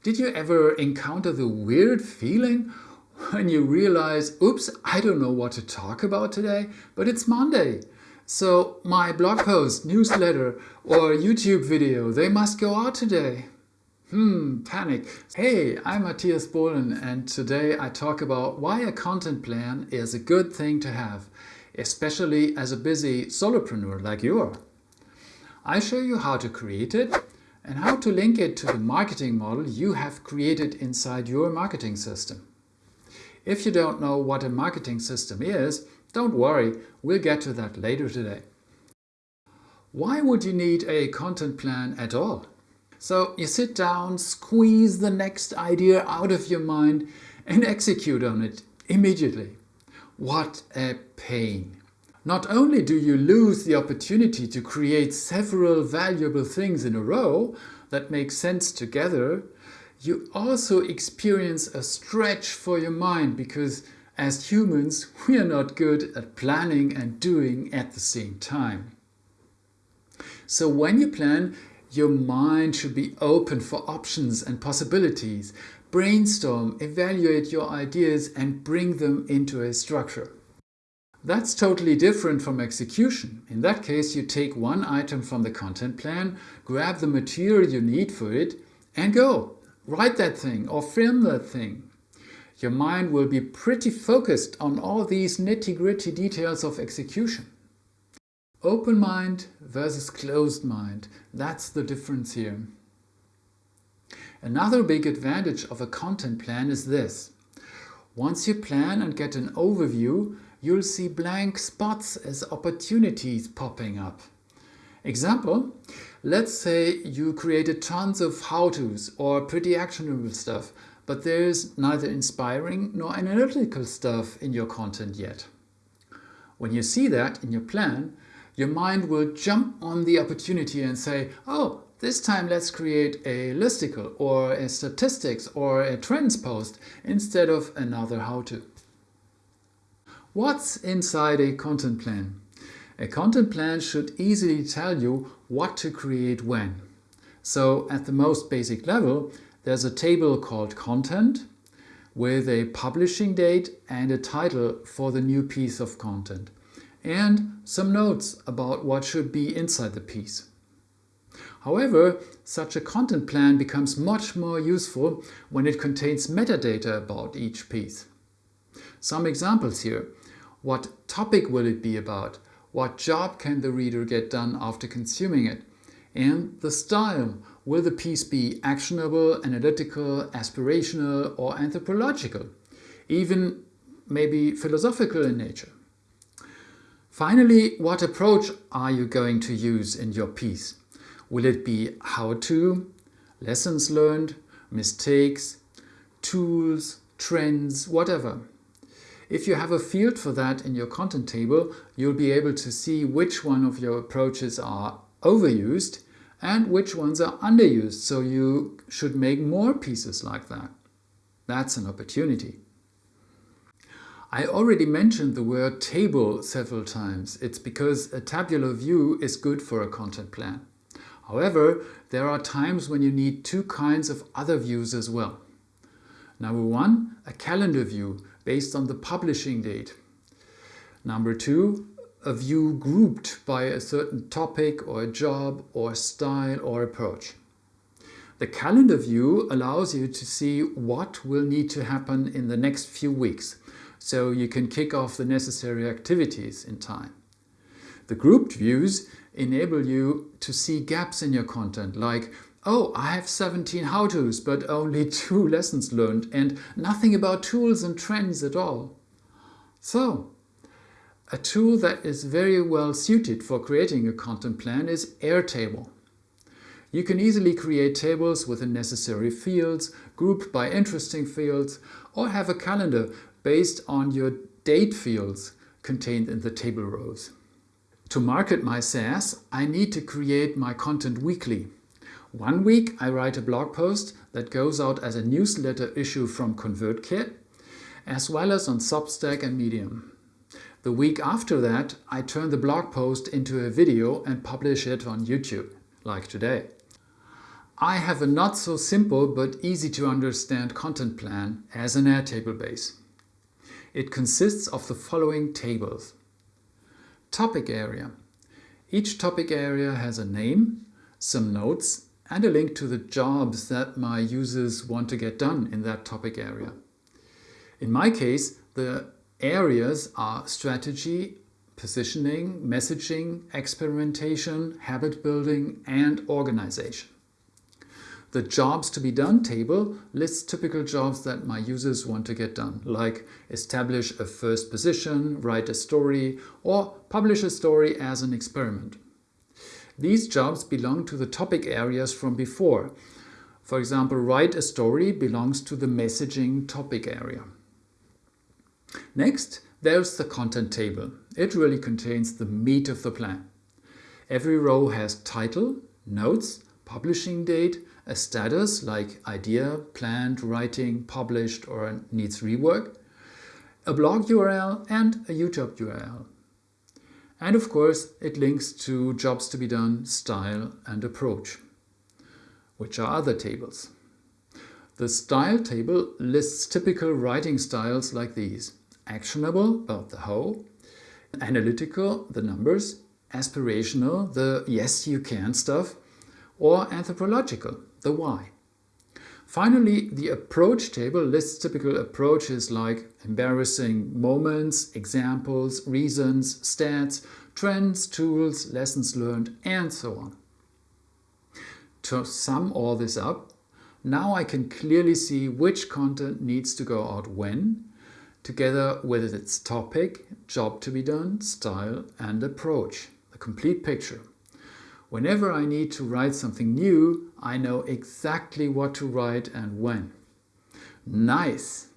Did you ever encounter the weird feeling when you realize, oops, I don't know what to talk about today, but it's Monday. So my blog post, newsletter or YouTube video, they must go out today. Hmm, panic. Hey, I'm Matthias Bohlen and today I talk about why a content plan is a good thing to have, especially as a busy solopreneur like you are. I show you how to create it and how to link it to the marketing model you have created inside your marketing system. If you don't know what a marketing system is, don't worry, we'll get to that later today. Why would you need a content plan at all? So you sit down, squeeze the next idea out of your mind and execute on it immediately. What a pain! Not only do you lose the opportunity to create several valuable things in a row that make sense together, you also experience a stretch for your mind because as humans, we are not good at planning and doing at the same time. So when you plan, your mind should be open for options and possibilities. Brainstorm, evaluate your ideas and bring them into a structure. That's totally different from execution. In that case, you take one item from the content plan, grab the material you need for it and go. Write that thing or film that thing your mind will be pretty focused on all these nitty-gritty details of execution. Open mind versus closed mind, that's the difference here. Another big advantage of a content plan is this. Once you plan and get an overview, you'll see blank spots as opportunities popping up. Example, let's say you created tons of how-tos or pretty actionable stuff, but there's neither inspiring nor analytical stuff in your content yet. When you see that in your plan, your mind will jump on the opportunity and say, oh, this time let's create a listicle or a statistics or a trends post instead of another how-to. What's inside a content plan? A content plan should easily tell you what to create when. So at the most basic level, there's a table called content with a publishing date and a title for the new piece of content and some notes about what should be inside the piece. However, such a content plan becomes much more useful when it contains metadata about each piece. Some examples here. What topic will it be about? What job can the reader get done after consuming it? And the style. Will the piece be actionable, analytical, aspirational or anthropological? Even maybe philosophical in nature? Finally, what approach are you going to use in your piece? Will it be how-to, lessons learned, mistakes, tools, trends, whatever? If you have a field for that in your content table, you'll be able to see which one of your approaches are overused and which ones are underused, so you should make more pieces like that. That's an opportunity. I already mentioned the word table several times. It's because a tabular view is good for a content plan. However, there are times when you need two kinds of other views as well. Number one, a calendar view based on the publishing date. Number two, a view grouped by a certain topic or a job or style or approach. The calendar view allows you to see what will need to happen in the next few weeks, so you can kick off the necessary activities in time. The grouped views enable you to see gaps in your content, like, oh, I have 17 how-tos, but only two lessons learned, and nothing about tools and trends at all. So, a tool that is very well suited for creating a content plan is Airtable. You can easily create tables with the necessary fields, group by interesting fields, or have a calendar based on your date fields contained in the table rows. To market my SaaS, I need to create my content weekly. One week I write a blog post that goes out as a newsletter issue from ConvertKit, as well as on Substack and Medium. The week after that, I turn the blog post into a video and publish it on YouTube, like today. I have a not so simple but easy to understand content plan as an Airtable base. It consists of the following tables. Topic area. Each topic area has a name, some notes and a link to the jobs that my users want to get done in that topic area. In my case, the areas are strategy, positioning, messaging, experimentation, habit building and organization. The jobs to be done table lists typical jobs that my users want to get done, like establish a first position, write a story, or publish a story as an experiment. These jobs belong to the topic areas from before. For example, write a story belongs to the messaging topic area. Next, there's the content table. It really contains the meat of the plan. Every row has title, notes, publishing date, a status like idea, planned, writing, published or needs rework, a blog URL and a YouTube URL. And of course, it links to jobs to be done, style and approach, which are other tables. The style table lists typical writing styles like these. Actionable, about the how, analytical, the numbers, aspirational, the yes you can stuff, or anthropological, the why. Finally, the approach table lists typical approaches like embarrassing moments, examples, reasons, stats, trends, tools, lessons learned, and so on. To sum all this up, now I can clearly see which content needs to go out when, together with its topic, job to be done, style and approach, the complete picture. Whenever I need to write something new, I know exactly what to write and when. Nice!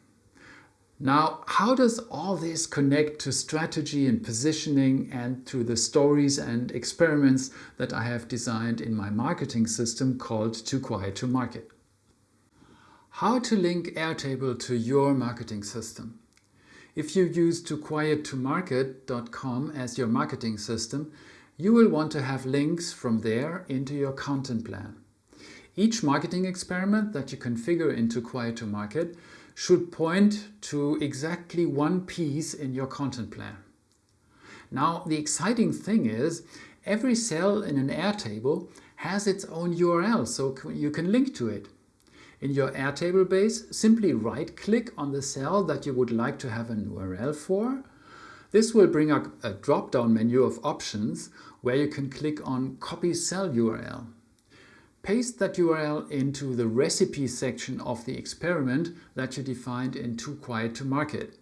Now, how does all this connect to strategy and positioning and to the stories and experiments that I have designed in my marketing system called Too Quiet to Market? How to link Airtable to your marketing system. If you use tooquiettomarket.com as your marketing system, you will want to have links from there into your content plan. Each marketing experiment that you configure into Quiet to Market should point to exactly one piece in your content plan. Now, the exciting thing is every cell in an Airtable has its own URL, so you can link to it. In your Airtable base, simply right-click on the cell that you would like to have an URL for. This will bring up a drop-down menu of options where you can click on Copy Cell URL. Paste that URL into the recipe section of the experiment that you defined in Too Quiet to Market.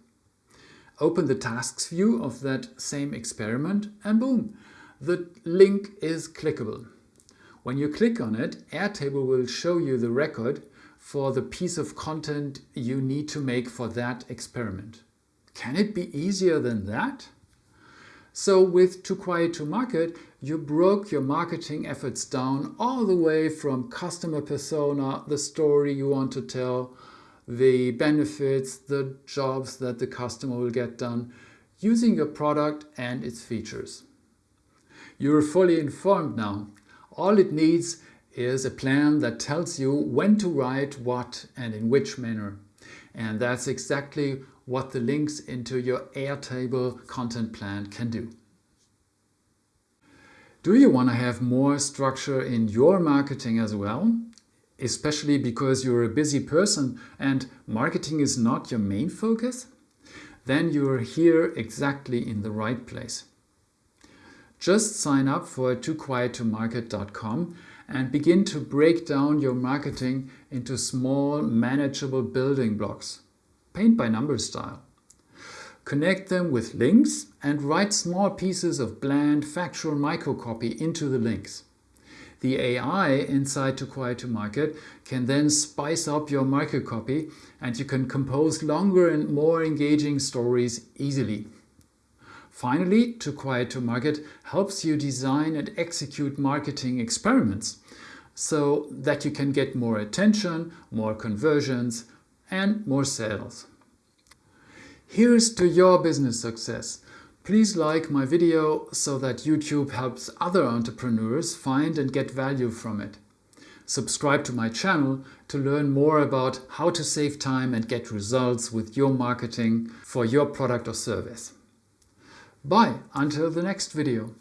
Open the tasks view of that same experiment and boom, the link is clickable. When you click on it, Airtable will show you the record for the piece of content you need to make for that experiment. Can it be easier than that? So with Too Quiet to Market, you broke your marketing efforts down all the way from customer persona, the story you want to tell, the benefits, the jobs that the customer will get done, using your product and its features. You're fully informed now. All it needs is a plan that tells you when to write what and in which manner. And that's exactly what the links into your Airtable content plan can do. Do you want to have more structure in your marketing as well? Especially because you're a busy person and marketing is not your main focus? Then you're here exactly in the right place. Just sign up for tooquiettomarket.com and begin to break down your marketing into small, manageable building blocks paint by number style. Connect them with links and write small pieces of bland factual microcopy into the links. The AI inside Too Quiet to Market can then spice up your microcopy and you can compose longer and more engaging stories easily. Finally, Too Quiet to Market helps you design and execute marketing experiments so that you can get more attention, more conversions, and more sales. Here's to your business success. Please like my video so that YouTube helps other entrepreneurs find and get value from it. subscribe to my channel to learn more about how to save time and get results with your marketing for your product or service. Bye, until the next video.